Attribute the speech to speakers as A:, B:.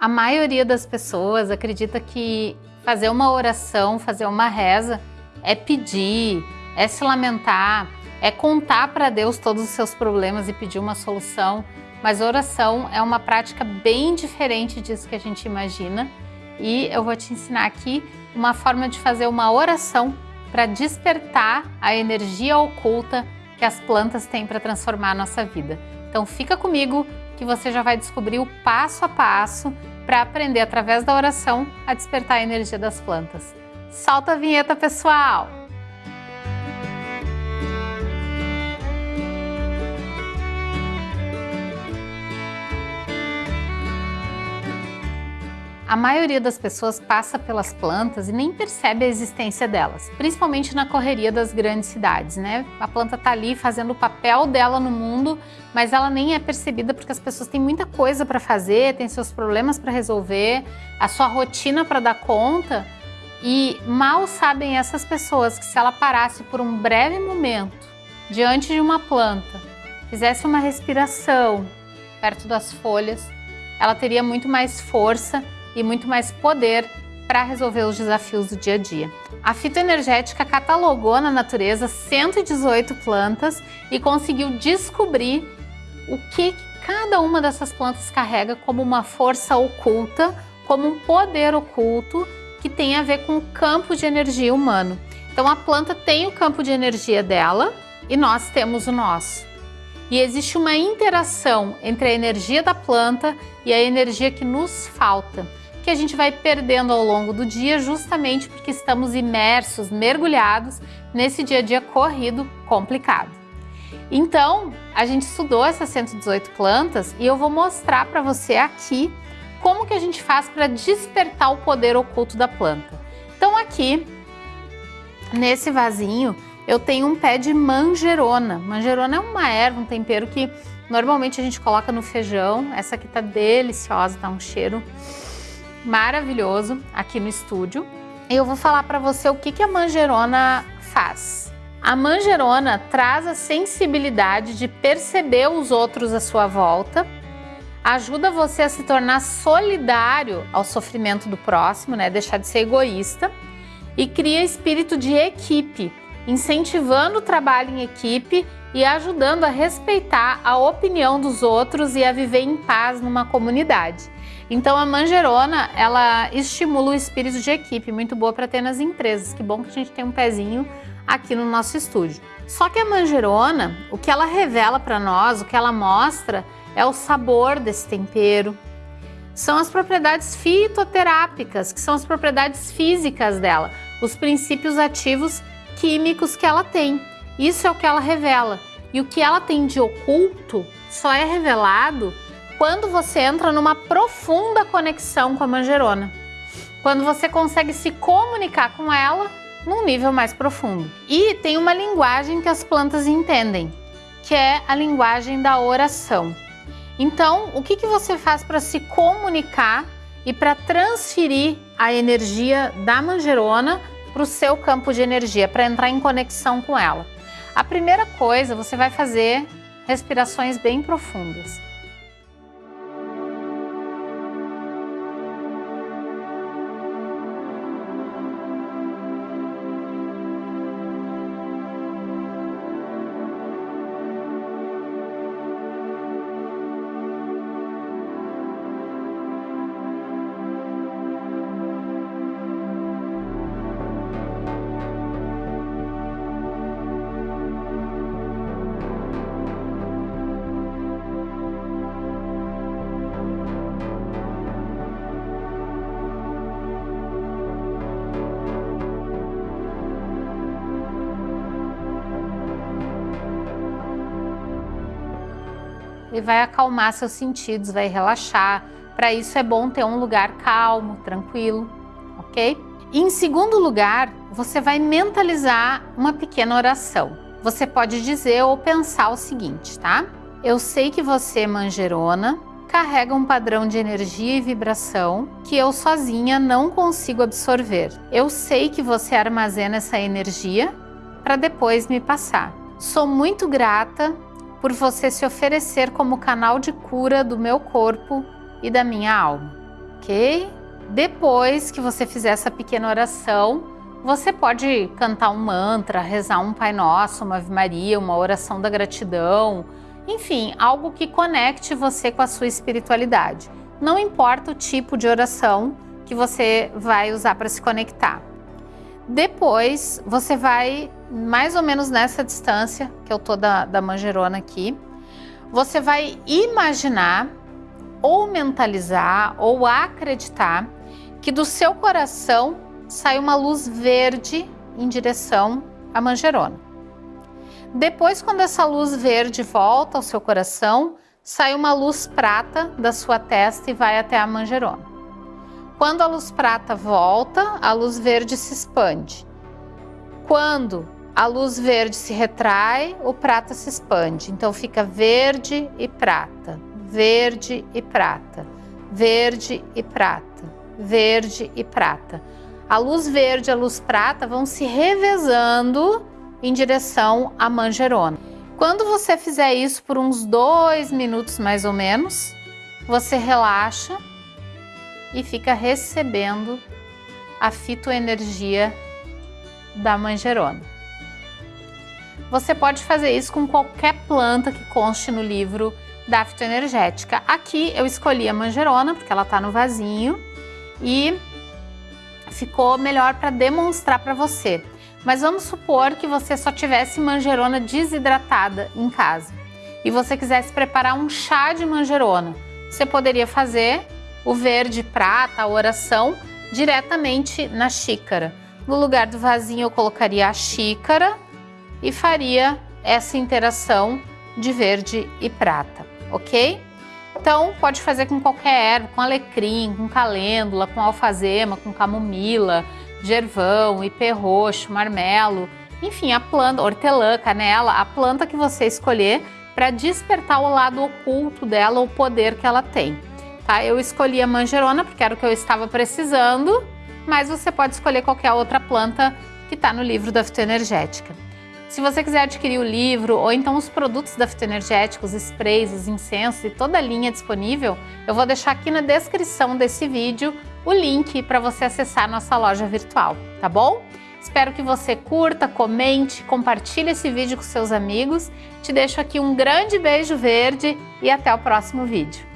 A: A maioria das pessoas acredita que fazer uma oração, fazer uma reza é pedir, é se lamentar, é contar para Deus todos os seus problemas e pedir uma solução. Mas oração é uma prática bem diferente disso que a gente imagina e eu vou te ensinar aqui uma forma de fazer uma oração para despertar a energia oculta que as plantas têm para transformar a nossa vida. Então fica comigo que você já vai descobrir o passo a passo para aprender através da oração a despertar a energia das plantas. Solta a vinheta, pessoal! A maioria das pessoas passa pelas plantas e nem percebe a existência delas, principalmente na correria das grandes cidades, né? A planta tá ali fazendo o papel dela no mundo, mas ela nem é percebida porque as pessoas têm muita coisa para fazer, têm seus problemas para resolver, a sua rotina para dar conta, e mal sabem essas pessoas que se ela parasse por um breve momento diante de uma planta, fizesse uma respiração perto das folhas, ela teria muito mais força e muito mais poder para resolver os desafios do dia a dia. A fitoenergética catalogou na natureza 118 plantas e conseguiu descobrir o que cada uma dessas plantas carrega como uma força oculta, como um poder oculto que tem a ver com o campo de energia humano. Então a planta tem o campo de energia dela e nós temos o nosso. E existe uma interação entre a energia da planta e a energia que nos falta que a gente vai perdendo ao longo do dia justamente porque estamos imersos, mergulhados nesse dia a dia corrido, complicado. Então, a gente estudou essas 118 plantas e eu vou mostrar para você aqui como que a gente faz para despertar o poder oculto da planta. Então aqui, nesse vasinho, eu tenho um pé de manjerona. Manjerona é uma erva, um tempero que normalmente a gente coloca no feijão. Essa aqui tá deliciosa, tá um cheiro maravilhoso aqui no estúdio. Eu vou falar para você o que, que a manjerona faz. A manjerona traz a sensibilidade de perceber os outros à sua volta, ajuda você a se tornar solidário ao sofrimento do próximo, né? deixar de ser egoísta, e cria espírito de equipe, incentivando o trabalho em equipe e ajudando a respeitar a opinião dos outros e a viver em paz numa comunidade. Então a manjerona, ela estimula o espírito de equipe, muito boa para ter nas empresas. Que bom que a gente tem um pezinho aqui no nosso estúdio. Só que a manjerona, o que ela revela para nós, o que ela mostra, é o sabor desse tempero. São as propriedades fitoterápicas, que são as propriedades físicas dela, os princípios ativos químicos que ela tem. Isso é o que ela revela. E o que ela tem de oculto só é revelado quando você entra numa profunda conexão com a manjerona. Quando você consegue se comunicar com ela num nível mais profundo. E tem uma linguagem que as plantas entendem, que é a linguagem da oração. Então, o que, que você faz para se comunicar e para transferir a energia da manjerona para o seu campo de energia, para entrar em conexão com ela? A primeira coisa, você vai fazer respirações bem profundas. Ele vai acalmar seus sentidos, vai relaxar. Para isso é bom ter um lugar calmo, tranquilo, ok? E em segundo lugar, você vai mentalizar uma pequena oração. Você pode dizer ou pensar o seguinte, tá? Eu sei que você, manjerona, carrega um padrão de energia e vibração que eu sozinha não consigo absorver. Eu sei que você armazena essa energia para depois me passar. Sou muito grata por você se oferecer como canal de cura do meu corpo e da minha alma. ok? Depois que você fizer essa pequena oração, você pode cantar um mantra, rezar um Pai Nosso, uma Ave Maria, uma oração da gratidão, enfim, algo que conecte você com a sua espiritualidade. Não importa o tipo de oração que você vai usar para se conectar. Depois, você vai mais ou menos nessa distância, que eu tô da, da manjerona aqui, você vai imaginar ou mentalizar ou acreditar que do seu coração sai uma luz verde em direção à manjerona. Depois, quando essa luz verde volta ao seu coração, sai uma luz prata da sua testa e vai até a manjerona. Quando a luz prata volta, a luz verde se expande. Quando a luz verde se retrai, o prata se expande. Então fica verde e prata, verde e prata, verde e prata, verde e prata. A luz verde e a luz prata vão se revezando em direção à manjerona. Quando você fizer isso por uns dois minutos mais ou menos, você relaxa e fica recebendo a fitoenergia da manjerona. Você pode fazer isso com qualquer planta que conste no livro da fitoenergética. Aqui eu escolhi a manjerona porque ela está no vasinho e ficou melhor para demonstrar para você. Mas vamos supor que você só tivesse manjerona desidratada em casa e você quisesse preparar um chá de manjerona. Você poderia fazer o verde prata, a oração, diretamente na xícara. No lugar do vasinho eu colocaria a xícara e faria essa interação de verde e prata, ok? Então pode fazer com qualquer erva, com alecrim, com calêndula, com alfazema, com camomila, gervão, ipê roxo, marmelo, enfim, a planta, hortelã, canela, a planta que você escolher para despertar o lado oculto dela, o poder que ela tem. Tá? Eu escolhi a manjerona porque era o que eu estava precisando, mas você pode escolher qualquer outra planta que está no livro da fitoenergética. Se você quiser adquirir o livro ou então os produtos da fitoenergética, os sprays, os incensos e toda a linha disponível, eu vou deixar aqui na descrição desse vídeo o link para você acessar nossa loja virtual, tá bom? Espero que você curta, comente, compartilhe esse vídeo com seus amigos. Te deixo aqui um grande beijo verde e até o próximo vídeo.